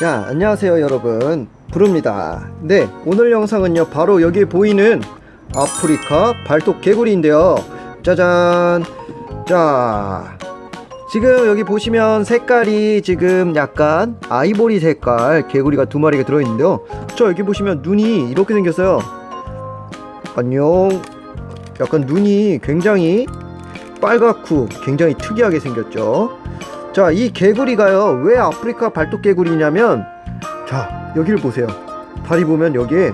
자 안녕하세요 여러분. 부릅니다. 네 오늘 영상은요 바로 여기 보이는 아프리카 발톱 개구리인데요. 짜잔! 자 지금 여기 보시면 색깔이 지금 약간 아이보리 색깔 개구리가 두 마리가 들어있는데요. 저 여기 보시면 눈이 이렇게 생겼어요. 안녕. 약간 눈이 굉장히 빨갛고 굉장히 특이하게 생겼죠 자 이 개구리가요 왜 아프리카 발톱 개구리냐면 자 여기를 보세요. 다리 보면 여기에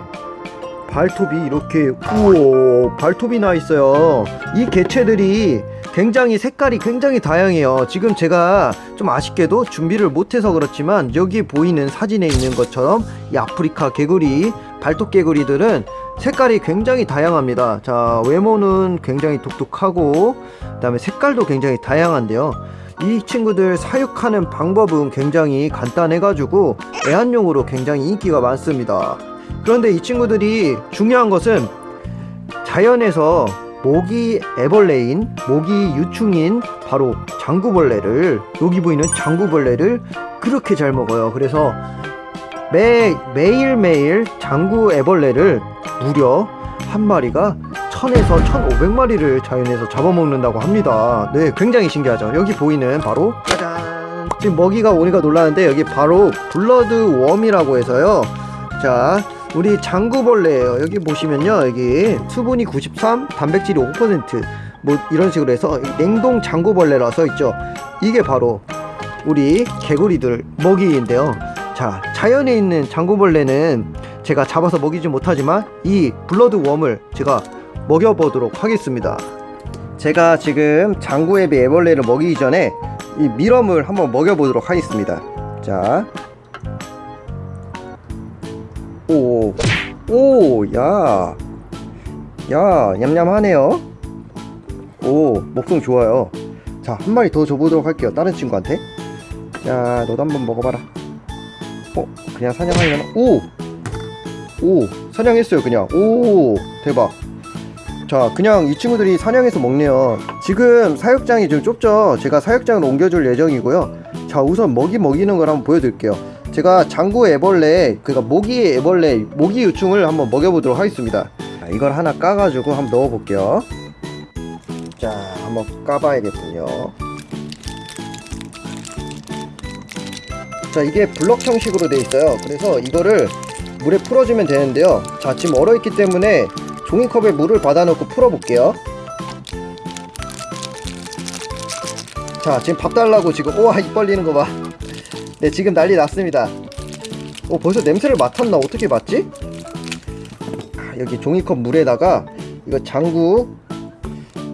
발톱이 이렇게 우와 발톱이 나 있어요. 이 개체들이 굉장히 색깔이 굉장히 다양해요. 지금 제가 좀 아쉽게도 준비를 못해서 그렇지만 여기 보이는 사진에 있는 것처럼 이 아프리카 개구리 발톱 개구리들은 색깔이 굉장히 다양합니다. 자 외모는 굉장히 독특하고 그 다음에 색깔도 굉장히 다양한데요 이 친구들 사육하는 방법은 굉장히 간단해 가지고 애완용으로 굉장히 인기가 많습니다. 그런데 이 친구들이 중요한 것은 자연에서 모기 애벌레인 모기 유충인 바로 장구벌레를 여기 보이는 장구벌레를 그렇게 잘 먹어요. 그래서 매, 매일매일 장구 애벌레를 무려 한 마리가 1000에서 1500마리를 자연에서 잡아먹는다고 합니다. 네 굉장히 신기하죠. 여기 보이는 바로 짜잔. 지금 먹이가 오니까 놀라는데 여기 바로 blood worm이라고 해서요. 자 우리 장구벌레예요. 여기 보시면요 여기 수분이 93 단백질이 5%뭐 이런 식으로 해서 냉동 장구벌레라 써 있죠. 이게 바로 우리 개구리들 먹이인데요. 자 자연에 있는 장구벌레는 제가 잡아서 먹이지 못하지만 이 블러드 웜을 제가 먹여보도록 하겠습니다 제가 지금 장구애비 애벌레를 먹이기 전에 이 미럼을 한번 먹여보도록 하겠습니다 자 오, 오, 야, 야, 냠냠하네요. 오, 목성 좋아요. 자, 한 마리 더 줘보도록 할게요. 다른 친구한테. 자, 너도 한번 먹어봐라. 어, 그냥 사냥하려나? 오, 오, 사냥했어요, 그냥. 오, 대박. 자, 그냥 이 친구들이 사냥해서 먹네요. 지금 사육장이 좀 좁죠? 제가 사육장으로 옮겨줄 예정이고요. 자, 우선 먹이 먹이는 걸 한번 보여드릴게요. 제가 장구 애벌레 그러니까 모기 애벌레 모기 유충을 한번 먹여보도록 하겠습니다 자, 이걸 하나 까가지고 한번 넣어볼게요 자 한번 까봐야겠군요 자 이게 블럭 형식으로 되어 있어요 그래서 이거를 물에 풀어주면 되는데요 자 지금 얼어있기 때문에 종이컵에 물을 받아놓고 풀어볼게요. 자 지금 밥 달라고 지금 우와 입 벌리는 거봐. 네 지금 난리 났습니다. 어 벌써 냄새를 맡았나? 어떻게 맡지? 아, 여기 종이컵 물에다가 이거 장구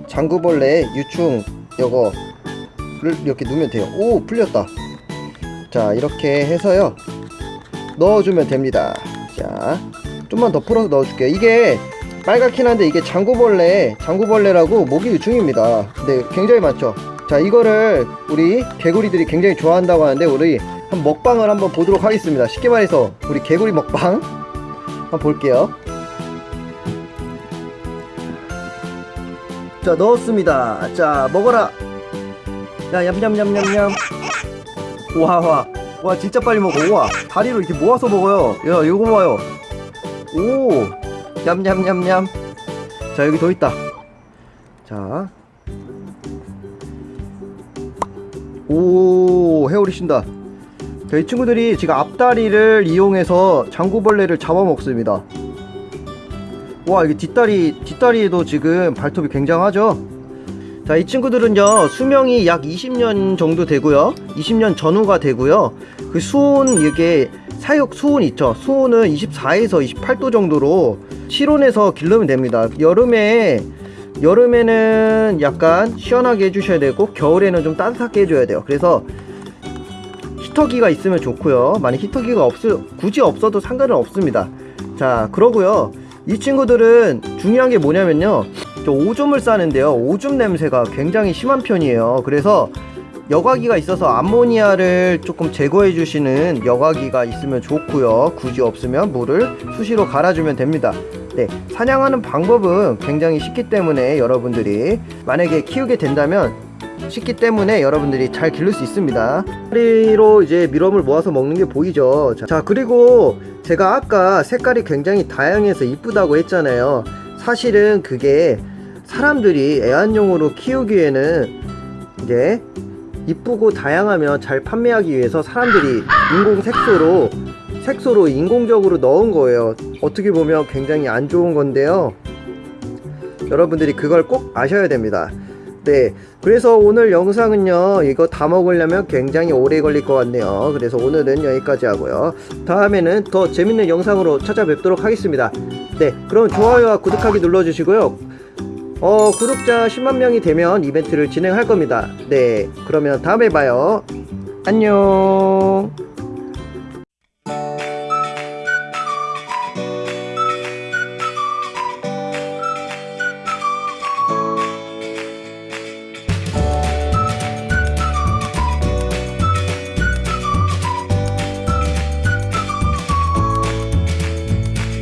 장구벌레 유충 요거를 이렇게 넣으면 돼요. 오 풀렸다. 자 이렇게 해서요. 넣어주면 됩니다. 자 좀만 더 풀어서 넣어줄게요. 이게 빨갛긴 한데 이게 장구벌레 장구벌레라고 모기 유충입니다. 네 굉장히 많죠. 자 이거를 우리 개구리들이 굉장히 좋아한다고 하는데 우리 한 먹방을 한번 보도록 하겠습니다. 쉽게 말해서 우리 개구리 먹방 한번 볼게요. 자 넣었습니다. 자 먹어라. 야 얌얌얌얌얌 와와. 와 진짜 빨리 먹어. 우와. 다리로 이렇게 모아서 먹어요. 야 요거 봐요. 오 얌얌얌얌 자 여기 더 있다 자 오, 회오리 쉰다. 자, 이 친구들이 지금 앞다리를 이용해서 장구벌레를 잡아먹습니다. 와, 이게 뒷다리, 뒷다리에도 지금 발톱이 굉장하죠? 자, 이 친구들은요, 수명이 약 20년 정도 되고요. 20년 전후가 되고요. 그 수온, 이게 사육 수온 있죠? 수온은 24에서 28도 정도로 실온에서 기르면 됩니다. 여름에 여름에는 약간 시원하게 해주셔야 되고 겨울에는 좀 따뜻하게 해줘야 돼요. 그래서 히터기가 있으면 좋고요. 만약 히터기가 없 굳이 없어도 상관은 없습니다. 자 그러고요. 이 친구들은 중요한 게 뭐냐면요. 저 오줌을 싸는데요. 오줌 냄새가 굉장히 심한 편이에요. 그래서 여과기가 있어서 암모니아를 조금 제거해 주시는 여과기가 있으면 좋고요. 굳이 없으면 물을 수시로 갈아주면 됩니다 네, 사냥하는 방법은 굉장히 쉽기 때문에 여러분들이 만약에 키우게 된다면 쉽기 때문에 여러분들이 잘 기를 수 있습니다. 다리로 이제 밀웜을 모아서 먹는 게 보이죠? 자, 자 그리고 제가 아까 색깔이 굉장히 다양해서 이쁘다고 했잖아요. 사실은 그게 사람들이 애완용으로 키우기에는 이제 이쁘고 다양하면 잘 판매하기 위해서 사람들이 인공 색소로 색소로 인공적으로 넣은 거예요. 어떻게 보면 굉장히 안 좋은 건데요. 여러분들이 그걸 꼭 아셔야 됩니다. 네 그래서 오늘 영상은요 이거 다 먹으려면 굉장히 오래 걸릴 것 같네요. 그래서 오늘은 여기까지 하고요. 다음에는 더 재밌는 영상으로 찾아뵙도록 하겠습니다. 네 그럼 좋아요와 구독하기 눌러주시고요. 어 구독자 10만명이 되면 이벤트를 진행할 겁니다. 네 그러면 다음에 봐요. 안녕